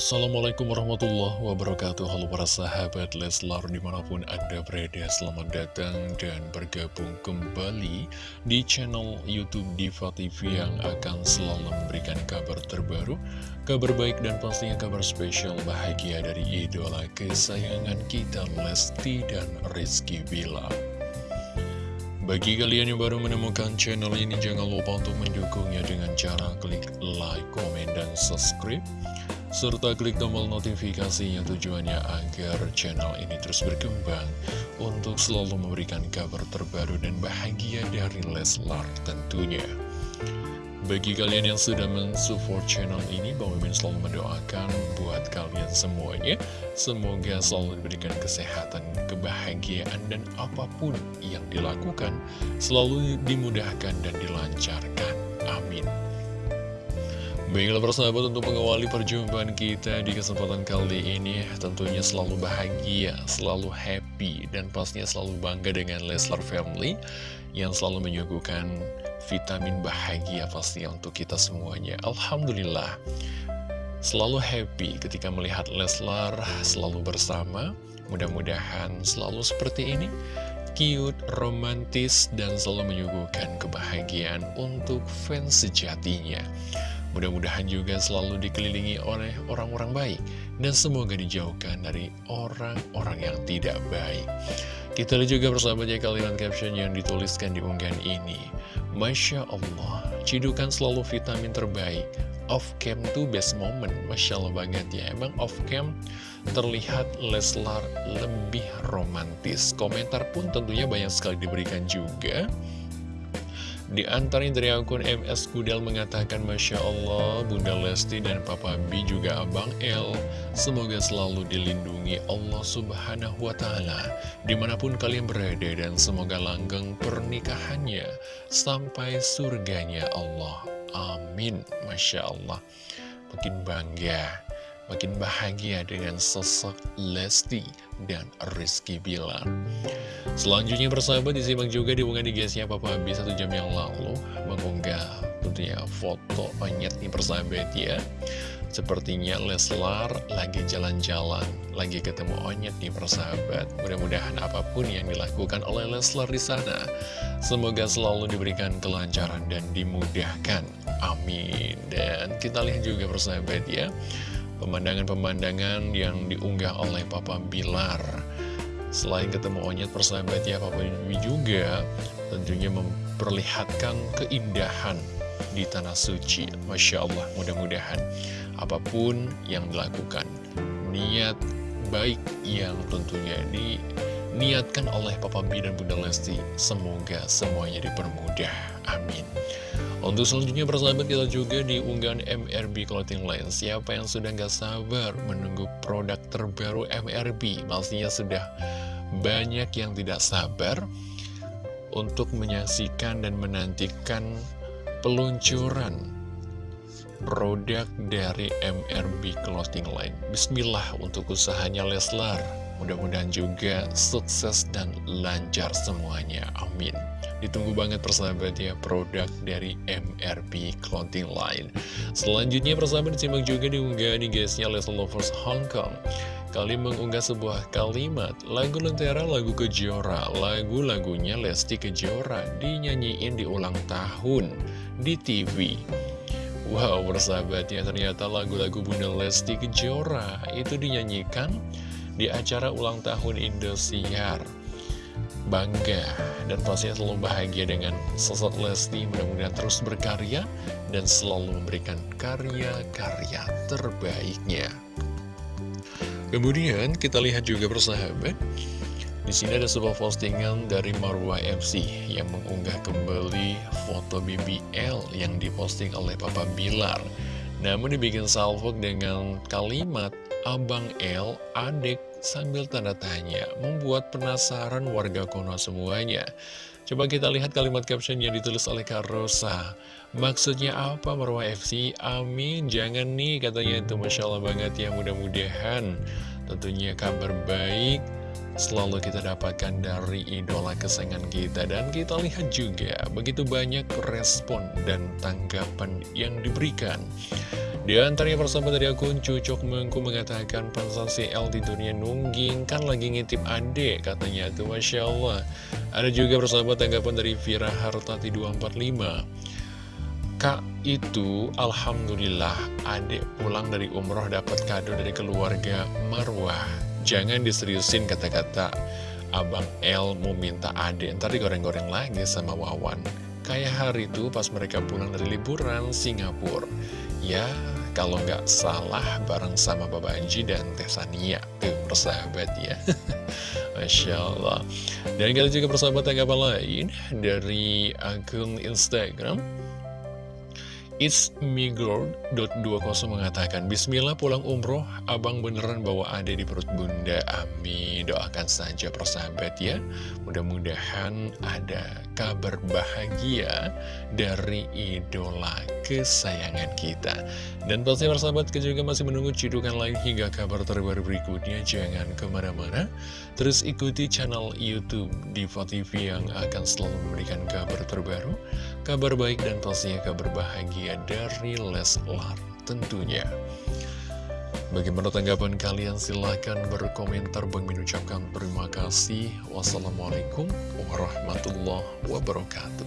Assalamualaikum warahmatullahi wabarakatuh. Halo para sahabat Leslar di mana pun anda berada Selamat datang dan bergabung kembali di channel Youtube Diva TV Yang akan selalu memberikan kabar terbaru Kabar baik dan pastinya kabar spesial bahagia dari idola kesayangan kita Lesti dan Rizky Bilar. Bagi kalian yang baru menemukan channel ini, jangan lupa untuk mendukungnya dengan cara klik like, komen, dan subscribe serta klik tombol notifikasinya tujuannya agar channel ini terus berkembang untuk selalu memberikan kabar terbaru dan bahagia dari Leslar tentunya. Bagi kalian yang sudah mensupport channel ini, Bang Mimin selalu mendoakan buat kalian semuanya. Semoga selalu diberikan kesehatan, kebahagiaan, dan apa pun yang dilakukan selalu dimudahkan dan dilancarkan. Amin. Baiklah persahabat untuk mengawali perjumpaan kita di kesempatan kali ini Tentunya selalu bahagia, selalu happy Dan pastinya selalu bangga dengan Leslar Family Yang selalu menyuguhkan vitamin bahagia pastinya untuk kita semuanya. Alhamdulillah Selalu happy ketika melihat Leslar selalu bersama. Mudah-mudahan selalu seperti ini Cute, romantis, dan selalu menyuguhkan kebahagiaan untuk fans sejatinya Mudah-mudahan juga selalu dikelilingi oleh orang-orang baik dan semoga dijauhkan dari orang-orang yang tidak baik. Kita lihat juga bersahabat ya kalimat caption yang dituliskan di unggahan ini. Masya Allah, cidukan selalu vitamin terbaik. Off cam tuh best moment, Masya Allah banget ya. Emang off cam terlihat Leslar lebih romantis. Komentar pun tentunya banyak sekali diberikan juga. Di antaranya dari akun MS Gudel mengatakan Masya Allah, Bunda Lesti dan Papa B juga Abang L Semoga selalu dilindungi Allah Subhanahu Wa Taala Di mana pun kalian berada dan semoga langgeng pernikahannya Sampai surganya Allah. Amin. Masya Allah. Makin bangga Makin bahagia dengan sosok Lesti dan Rizky Bilar Selanjutnya bersahabat disimak juga di di guysnya Papa B satu jam yang lalu. Mengunggah tentunya foto onyet nih persahabat ya. Sepertinya Leslar lagi jalan-jalan Lagi ketemu onyet nih persahabat. Mudah-mudahan apa pun yang dilakukan oleh Leslar di sana Semoga selalu diberikan kelancaran dan dimudahkan. Amin. Dan kita lihat juga persahabat ya Pemandangan-pemandangan yang diunggah oleh Papa Bilar Selain ketemu onyet persahabat ya Papa Bibi juga tentunya memperlihatkan keindahan di tanah suci. Masya Allah mudah-mudahan apa pun yang dilakukan niat baik yang tentunya diniatkan oleh Papa B dan Bunda Lesti semoga semuanya dipermudah amin. Untuk selanjutnya persahabat kita juga di unggahan MRB Clothing Line Siapa yang sudah gak sabar menunggu produk terbaru MRB Pastinya sudah banyak yang tidak sabar Untuk menyaksikan dan menantikan peluncuran produk dari MRB Clothing Line. Bismillah untuk usahanya Leslar. Mudah-mudahan juga sukses dan lancar semuanya, amin. Ditunggu banget persahabat ya produk dari MRP Clothing Line. Selanjutnya persahabat disimak juga diunggah di guysnya Leslie Lovers Hong Kong. Kali mengunggah sebuah kalimat Lagu Lentera, lagu Kejora Lagu-lagunya Lesti Kejora Dinyanyiin di ulang tahun di TV Wow persahabat ya ternyata lagu-lagu Bunda Lesti Kejora Itu dinyanyikan di acara ulang tahun Indosiar. Bangga dan pastinya selalu bahagia dengan sosok Lesti mudah-mudahan terus berkarya dan selalu memberikan karya-karya terbaiknya. Kemudian kita lihat juga persahabat di sini ada sebuah postingan dari Marwah FC yang mengunggah kembali foto BBL yang diposting oleh Papa Bilar. Namun dibikin salvok dengan kalimat Abang L, adik sambil tanda tanya, membuat penasaran warga Kono semuanya. Coba kita lihat kalimat caption yang ditulis oleh Kak Rosa. Maksudnya apa Marwah FC? Amin, jangan nih katanya itu Masya Allah banget ya mudah-mudahan. Tentunya kabar baik selalu kita dapatkan dari idola kesayangan kita. Dan kita lihat juga begitu banyak respon dan tanggapan yang diberikan. Di antaranya persahabat dari akun Cucok Mengku mengatakan Pansasi L tidurnya nungging kan lagi ngintip adek katanya tuh Masya Allah Ada juga persahabat tanggapan dari Vira Hartati 245 Kak itu Alhamdulillah adek pulang dari umroh dapat kado dari keluarga Marwah Jangan diseriusin kata-kata Abang L mau minta adek Ntar digoreng-goreng lagi sama Wawan. Kayak hari itu pas mereka pulang dari liburan Singapura. Ya, kalau nggak salah bareng sama Baba Anji dan Teh Sania Tuh, persahabat ya. Masya Allah. Dan kita juga persahabat tanggapan lain? Dari akun Instagram It's Migirl.20 mengatakan Bismillah pulang umroh. Abang beneran bawa ade di perut bunda. Amin. Doakan saja persahabat ya. Mudah-mudahan ada kabar bahagia Dari idola kesayangan kita. Dan pasti persahabat juga masih menunggu cidukan lain Hingga kabar terbaru berikutnya. Jangan ke mana-mana. Terus ikuti channel Youtube Diva TV yang akan selalu memberikan kabar terbaru Kabar baik dan pastinya kabar bahagia dari Leslar tentunya. Bagaimana tanggapan kalian? Silahkan berkomentar. Bang mengucapkan terima kasih. Wassalamualaikum warahmatullahi wabarakatuh.